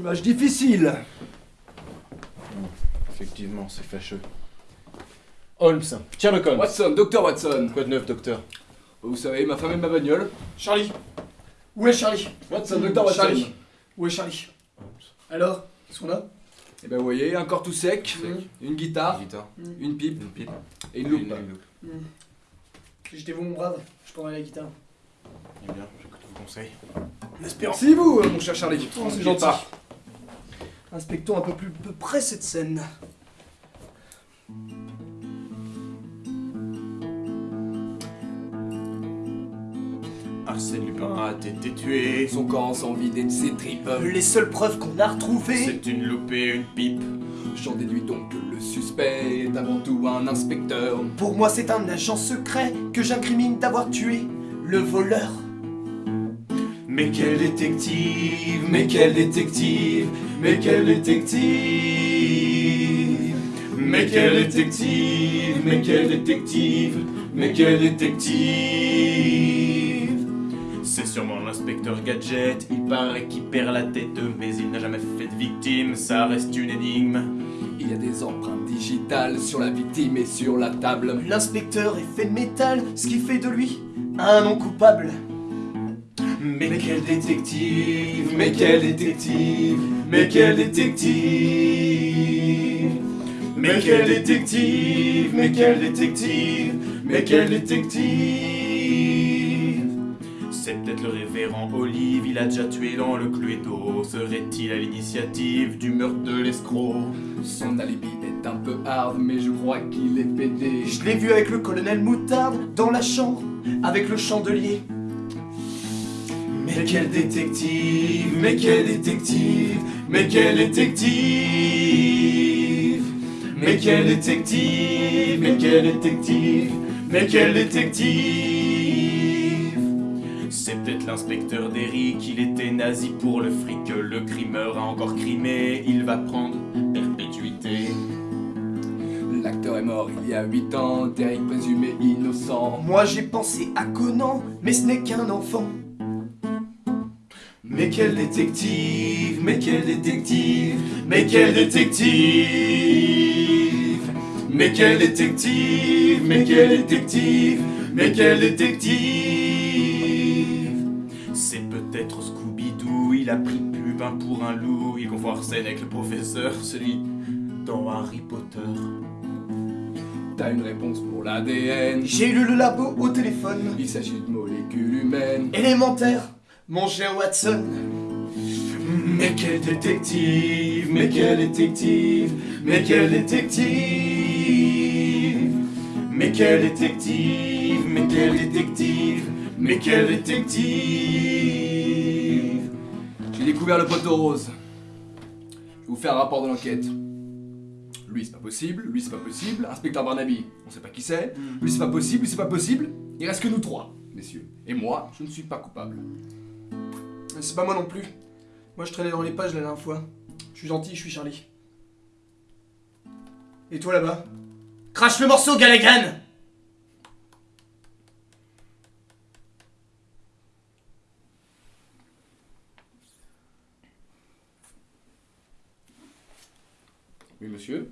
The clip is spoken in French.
Image difficile. Effectivement, c'est fâcheux. Holmes, Sherlock Holmes. Watson, docteur Watson. Quoi de neuf, docteur? Vous savez, ma femme et ma bagnole. Charlie Où est Charlie? Watson, docteur Watson. Charlie Où est Charlie? Alors Qu'est-ce qu'on a? Et ben vous voyez, un corps tout sec, une guitare, Guitare. une pipe Une pipe. et une loupe. Si j'étais vous, mon brave, je prendrais la guitare. Eh bien, j'écoute vos conseils. Merci vous, mon cher Charlie. Oh, c'est N'oubliez gentil. Inspectons un peu plus peu près cette scène. Arsène Lupin a été tué. Son corps sans vider de ses tripes. Les seules preuves qu'on a retrouvées. C'est une loupe et une pipe. J'en déduis donc que le suspect est avant tout un inspecteur. Pour moi, c'est un agent secret que j'incrimine d'avoir tué le voleur. Mais quel détective, mais quel détective, mais quel détective, mais quel détective, mais quel détective, mais quel détective? C'est sûrement l'inspecteur Gadget, il paraît qu'il perd la tête, mais il n'a jamais fait de victime, ça reste une énigme. Il y a des empreintes digitales sur la victime et sur la table. L'inspecteur est fait de métal, ce qui fait de lui un non coupable. Mais quel détective, mais quel détective, mais quel détective, mais quel détective, mais quel détective, mais quel détective? C'est peut-être le révérend Olive, il a déjà tué dans le Cluedo. Serait-il à l'initiative du meurtre de l'escroc? Son alibi est un peu hard, mais je crois qu'il est pédé. Je l'ai vu avec le colonel Moutarde dans la chambre, avec le chandelier. Mais quel détective, mais quel détective, mais quel détective, mais quel détective, mais quel détective, mais quel détective. C'est peut-être l'inspecteur d'Eric, il était nazi pour le fric, le crimeur a encore crimé, il va prendre perpétuité. L'acteur est mort il y a 8 ans, Derek présumé innocent. Moi j'ai pensé à Conan, mais ce n'est qu'un enfant. Mais quel détective, mais quel détective, mais quel détective, mais quel détective, mais quel détective, mais quel détective. C'est peut-être Scooby-Doo, il a pris Pupin pour un loup, il confond Arsène avec le professeur, celui dans Harry Potter. T'as une réponse pour l'ADN. J'ai lu le labo au téléphone. Il s'agit de molécules humaines. Élémentaire, mon cher Watson. Mais quel détective, mais quel détective, mais quel détective, mais quel détective, mais quel détective, mais quel détective. J'ai découvert le poteau rose. Je vais vous faire un rapport de l'enquête. Lui, c'est pas possible. Lui, c'est pas possible. Inspecteur Barnaby, on sait pas qui c'est. Lui, c'est pas possible. Lui, c'est pas possible. Il reste que nous trois, messieurs. Et moi, je ne suis pas coupable. C'est pas moi non plus. Moi je traînais dans les pages la dernière fois. Je suis gentil, je suis Charlie. Et toi là-bas? Crache le morceau, Gallaghan Oui, monsieur.